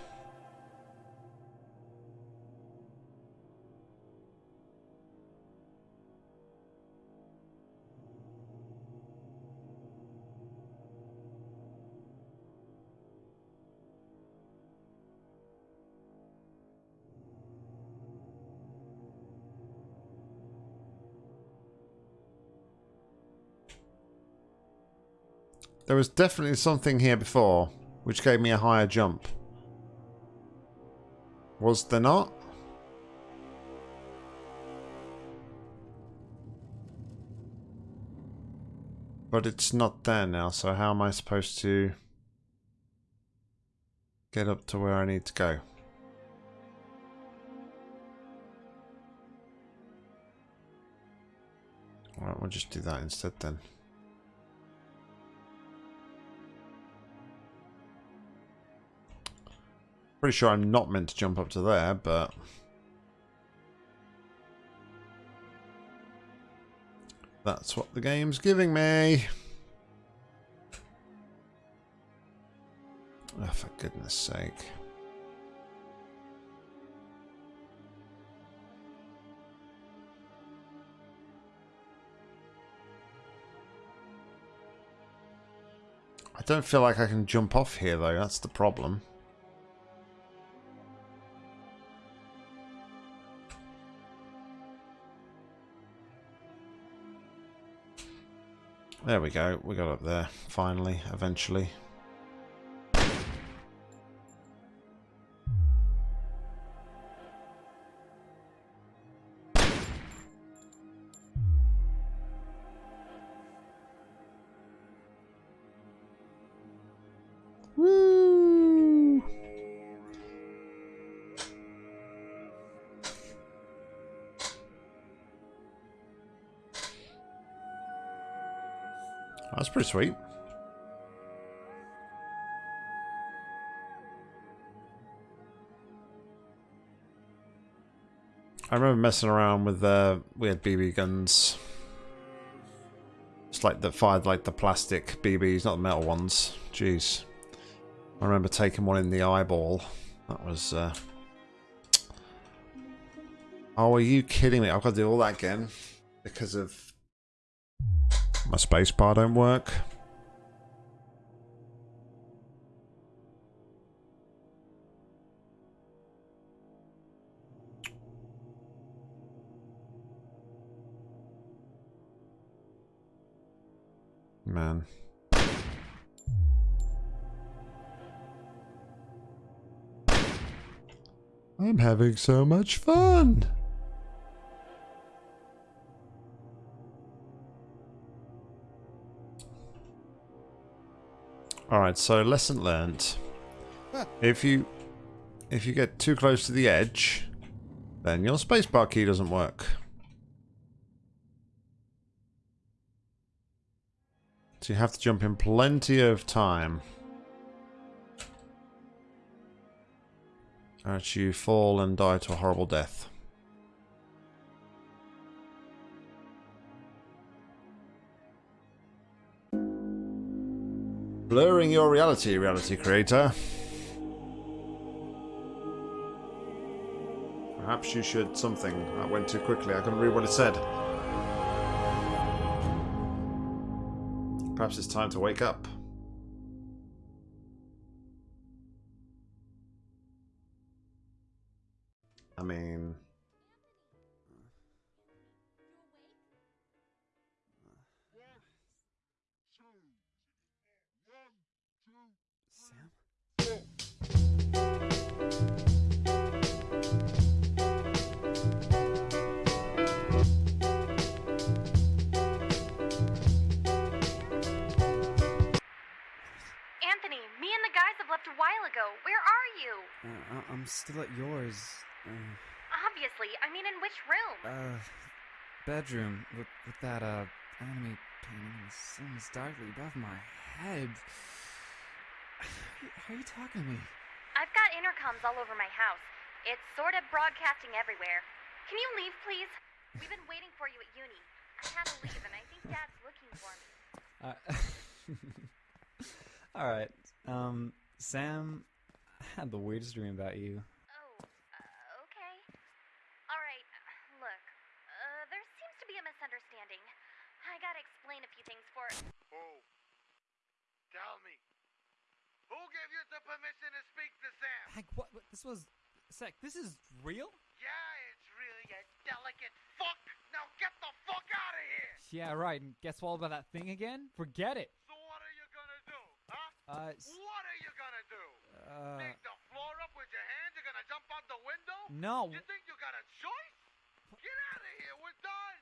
was definitely something here before, which gave me a higher jump. Was there not? But it's not there now, so how am I supposed to get up to where I need to go? Alright, we'll just do that instead then. Pretty sure I'm not meant to jump up to there, but... That's what the game's giving me. Oh, for goodness sake. I don't feel like I can jump off here, though. That's the problem. There we go. We got up there, finally, eventually. Pretty sweet. I remember messing around with uh, we had BB guns. It's like that fired like the plastic BBs, not the metal ones. Jeez. I remember taking one in the eyeball. That was uh... Oh, are you kidding me? I've got to do all that again because of my spacebar don't work. Man. I'm having so much fun. Alright, so lesson learned. If you if you get too close to the edge, then your spacebar key doesn't work. So you have to jump in plenty of time. Or else you fall and die to a horrible death. Blurring your reality, reality creator. Perhaps you should something. That went too quickly. I couldn't read what it said. Perhaps it's time to wake up. I mean... Anthony, me and the guys have left a while ago. Where are you? Uh, I- I'm still at yours. Uh, Obviously, I mean, in which room? uh, bedroom with, with that uh anime painting sun's directly above my head. How are you talking to me? I've got intercoms all over my house. It's sort of broadcasting everywhere. Can you leave, please? We've been waiting for you at uni. I had to leave, and I think Dad's looking for me. Uh, <laughs> all right. Um, Sam I had the weirdest dream about you. Oh, uh, okay. All right, look. Uh, there seems to be a misunderstanding. I gotta explain a few things for. Who? Tell me. Who gave you the permission to speak to Sam? Hank, what? what this was. Sec, this is real? Yeah, it's really a delicate fuck. Now get the fuck out of here. Yeah, right. And guess what about that thing again? Forget it. So what are you gonna do, huh? Uh, What are you gonna do? uh, Dig the floor up with your hands? You're gonna jump out the window? no. You think you got a choice? Get out of here. We're done.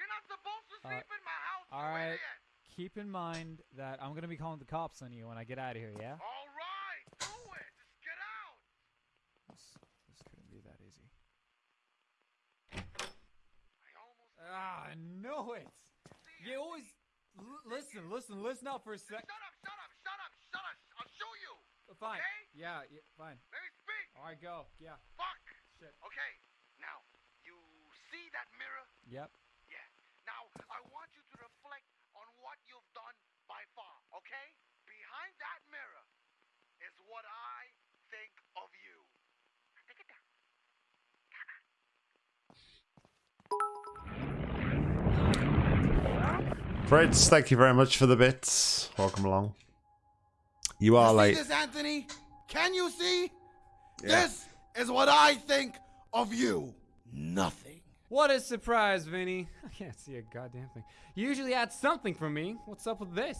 You're not supposed to Uh, sleep in my house. all you right. idiot. Keep in mind that I'm gonna be calling the cops on you when I get out of here. Yeah. All right. Do it. Just get out. This, this couldn't be that easy. I almost. Ah, I know it. You always l- listen, listen, listen up for a sec. Shut up, shut up, shut up, shut up. I'll show you. Fine. Okay? Yeah, yeah, fine. Let me speak. All right, go. Yeah. Fuck. Shit. Okay. Now, you see that mirror? Yep. Yeah. Now, I want you to reflect on what you've done by far, okay? Behind that mirror is what I think Fritz, thank you very much for the bits. Welcome along. You are You see late. this, Anthony? Can you see? Yeah. This is what I think of you. Nothing. What a surprise, Vinny. I can't see a goddamn thing. You usually had something for me. What's up with this?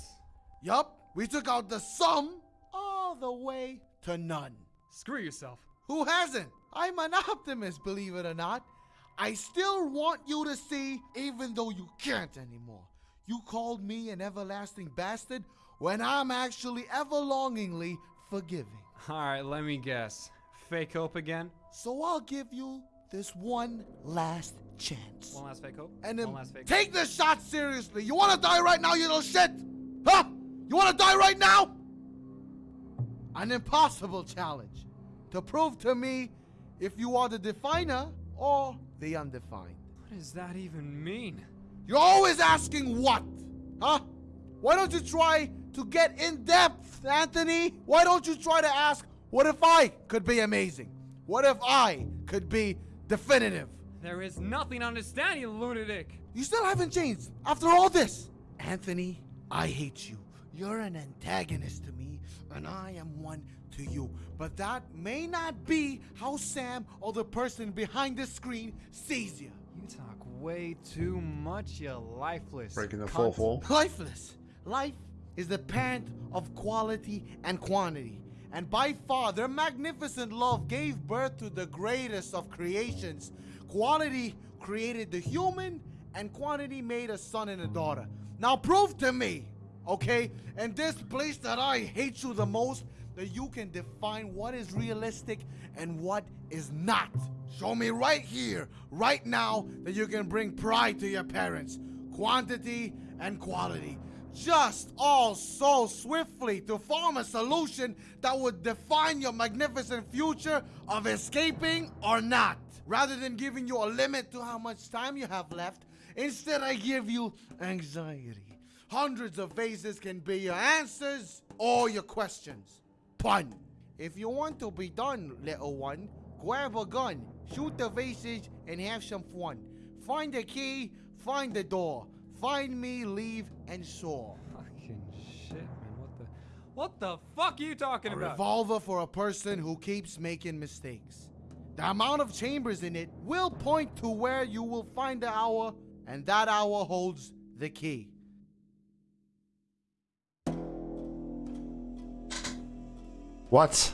Yup, we took out the sum all the way to none. Screw yourself. Who hasn't? I'm an optimist, believe it or not. I still want you to see, even though you can't anymore. You called me an everlasting bastard when I'm actually everlongingly forgiving. All right, let me guess. Fake hope again? So I'll give you this one last chance. One last fake hope? And then One last fake take this shot seriously. You wanna die right now, you little shit? Huh? You wanna die right now? An impossible challenge to prove to me if you are the definer or the undefined. What does that even mean? You're always asking what? Huh? Why don't you try to get in depth, Anthony? Why don't you try to ask, what if I could be amazing? What if I could be definitive? There is nothing to understand, you lunatic. You still haven't changed after all this. Anthony, I hate you. You're an antagonist to me, and I am one to you. But that may not be how Sam or the person behind the screen sees you. You talk way too much, you lifeless. Breaking the fourth wall. <laughs> Lifeless. Life is the parent of quality and quantity. And by far, their magnificent love gave birth to the greatest of creations. Quality created the human, and quantity made a son and a daughter. Now prove to me, okay, in this place that I hate you the most, that you can define what is realistic and what is not. Show me right here, right now, that you can bring pride to your parents. Quantity and quality. Just all so swiftly to form a solution that would define your magnificent future of escaping or not. Rather than giving you a limit to how much time you have left, instead I give you anxiety. Hundreds of faces can be your answers or your questions. Pun. If you want to be done, little one, grab a gun, shoot the vases, and have some fun. Find the key, find the door. Find me, leave, and soar. Fucking shit, man. What the. What the fuck are you talking A about? revolver for a person who keeps making mistakes. The amount of chambers in it will point to where you will find the hour, and that hour holds the key. What?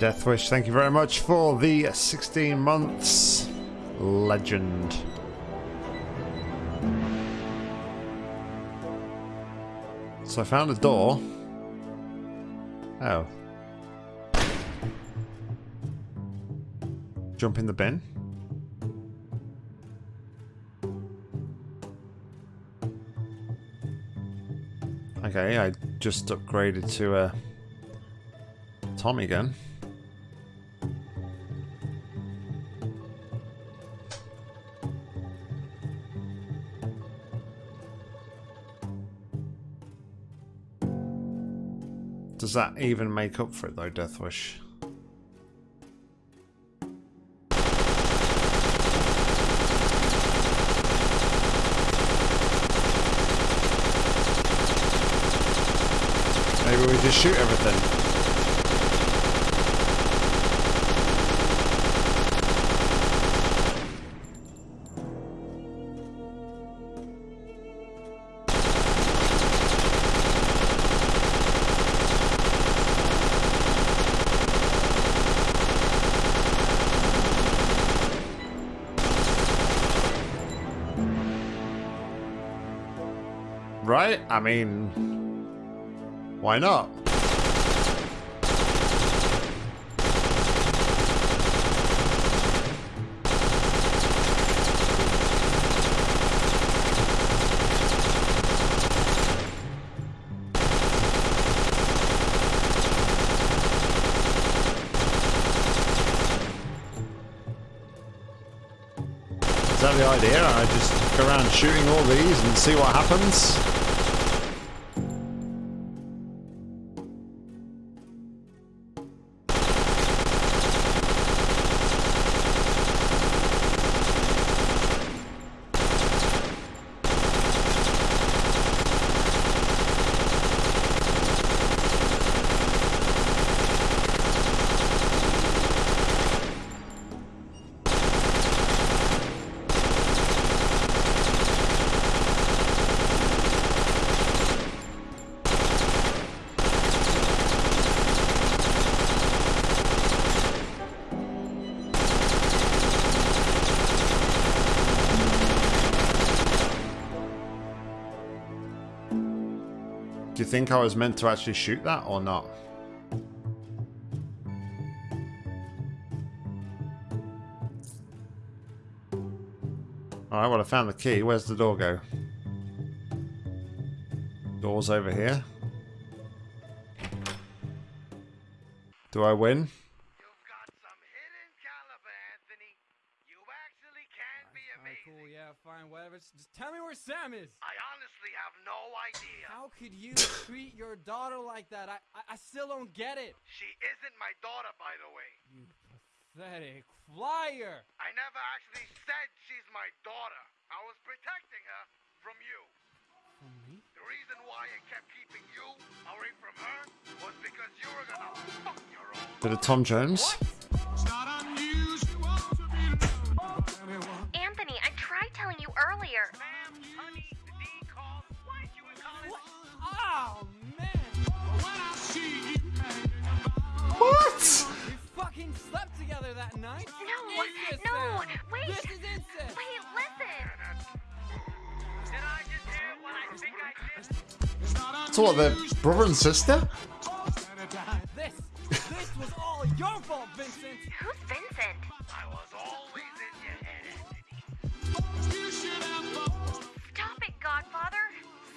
Deathwish, thank you very much for the 16 months legend. I found a door. Oh. Jump in the bin. Okay, I just upgraded to a Tommy gun. Does that even make up for it though, Deathwish? Maybe we just shoot everything. I mean, why not? Is that the idea? I just go around shooting all these and see what happens? Think I was meant to actually shoot that or not? Alright, well I found the key. Where's the door go? Door's over here. Do I win? You've got some hidden caliber, Anthony. You actually can be Alright, amazing. cool, yeah, fine, whatever. Just just tell me where Sam is. I How could you <laughs> treat your daughter like that? I, I I still don't get it. She isn't my daughter, by the way. You pathetic liar. I never actually said she's my daughter. I was protecting her from you. From me? The reason why I kept keeping you away from her was because you were gonna fuck your own. Bit of Tom Jones. Anthony, I tried telling you earlier. Ma'am, Oh man. What? We fucking slept together that night. No, Incest, no, wait. This is incest. Wait, listen. Did I just hear what I think I did? So what, they're brother and sister? This, this was all your fault, Vincent. Who's Vincent?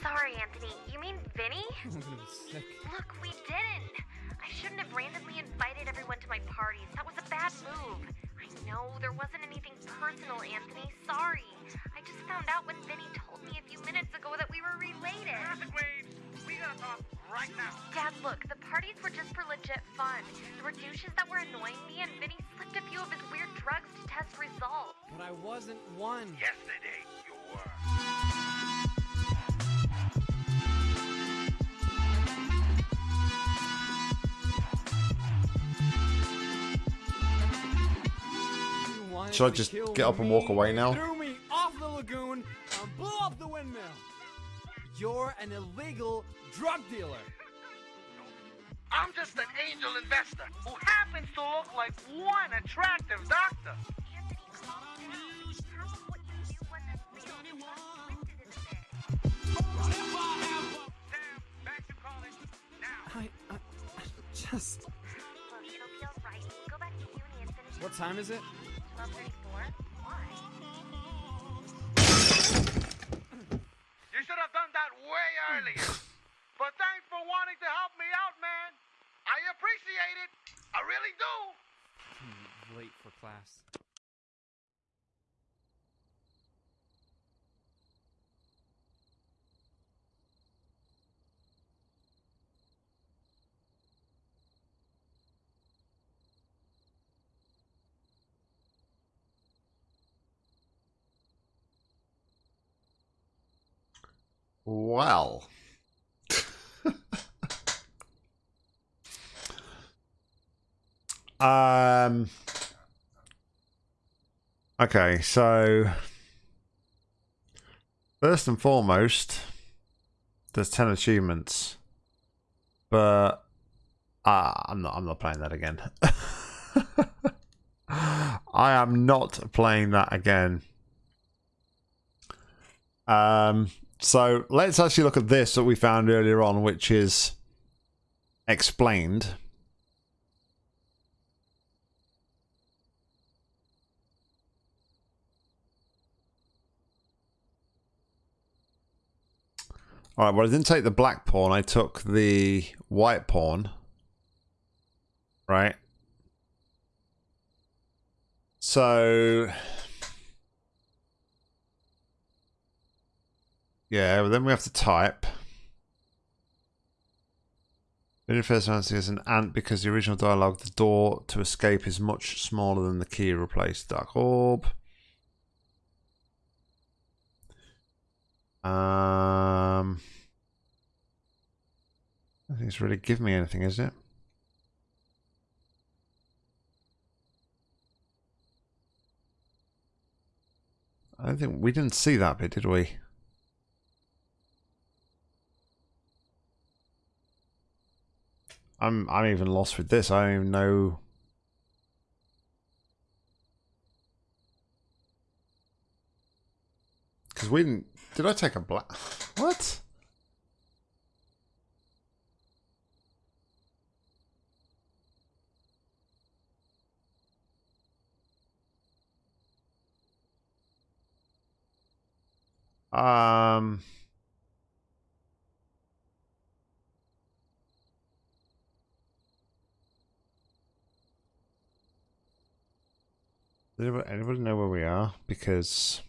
Sorry, Anthony. You mean Vinny? I'm gonna be sick. Look, we didn't. I shouldn't have randomly invited everyone to my parties. That was a bad move. I know there wasn't anything personal, Anthony. Sorry. I just found out when Vinny told me a few minutes ago that we were related. Traffic waves. We gotta talk right now. Dad, look, the parties were just for legit fun. There were douches that were annoying me, and Vinny slipped a few of his weird drugs to test results. But I wasn't one. Yesterday, you were. Should I just get up and walk away now? Threw me off the lagoon and blew up the windmill. You're an illegal drug dealer. I'm just an angel investor who happens to look like one attractive doctor. Anthony, calm down. Half of what you knew wasn't real. It was twisted in a bit. Sam, back to college now. I, I, I just. Look, it'll be alright. Go back to uni and finish What time is it? 1234. Why? You should have done that way earlier. but thanks for wanting to help me out, man. I appreciate it. I really do. Hmm, Late for class. Well. <laughs> um. Okay, so first and foremost, there's ten achievements, but uh, I'm not. I'm not playing that again. <laughs> I am not playing that again. Um, so let's actually look at this that we found earlier on, which is explained. All right, well, I didn't take the black pawn. I took the white pawn. Right. So Yeah, but then we have to type. It refers to as an ant because the original dialogue, the door to escape is much smaller than the key replaced dark orb. Um, I think it's really give me anything, is it? I don't think we didn't see that bit, did we? I'm I'm even lost with this. I don't even know. Because we didn't. Did I take a black? What? Um. Anybody know where we are? Because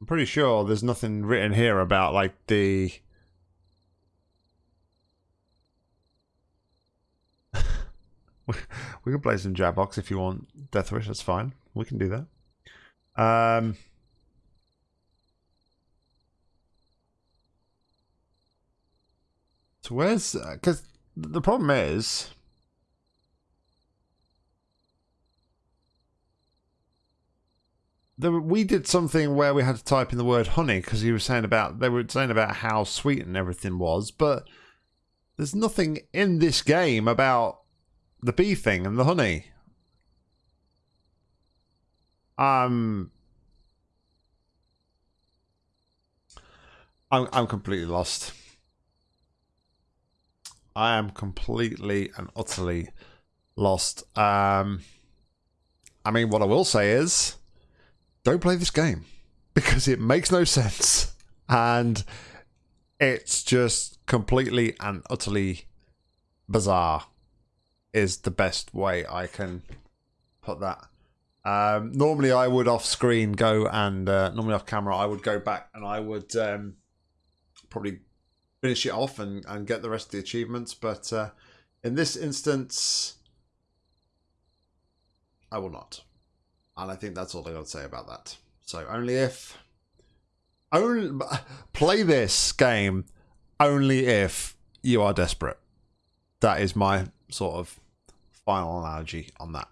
I'm pretty sure there's nothing written here about like the. <laughs> we can play some Jackbox if you want Death Wish. That's fine. We can do that. Um. So where's because the problem is there, we did something where we had to type in the word honey because you were saying about they were saying about how sweet and everything was, but there's nothing in this game about the bee thing and the honey. Um, I'm I'm completely lost. I am completely and utterly lost. Um, I mean, what I will say is don't play this game because it makes no sense and it's just completely and utterly bizarre is the best way I can put that. Um, normally I would off screen go and uh, normally off camera I would go back and I would um, probably finish it off and, and get the rest of the achievements but uh, in this instance I will not. And I think that's all I got to say about that. So only if only <laughs> play this game only if you are desperate. That is my sort of final analogy on that.